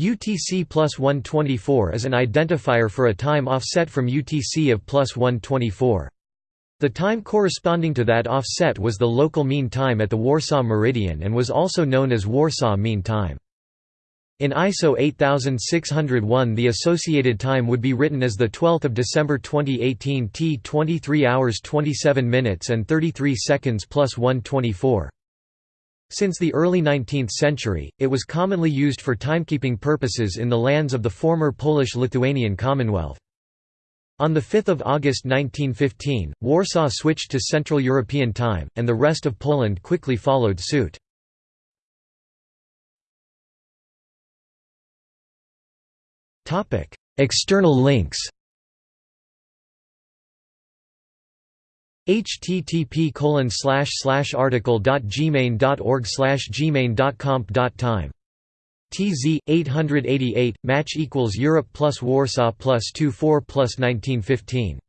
UTC plus 124 is an identifier for a time offset from UTC of plus 124. The time corresponding to that offset was the local mean time at the Warsaw Meridian and was also known as Warsaw Mean Time. In ISO 8601 the associated time would be written as the 12 December 2018 T 23 hours 27 minutes and 33 seconds plus 124. Since the early 19th century, it was commonly used for timekeeping purposes in the lands of the former Polish-Lithuanian Commonwealth. On 5 August 1915, Warsaw switched to Central European Time, and the rest of Poland quickly followed suit. External links http colon slash slash article dot gmane dot org slash gmane dot comp dot time TZ 888 match equals Europe plus Warsaw plus 24 plus 1915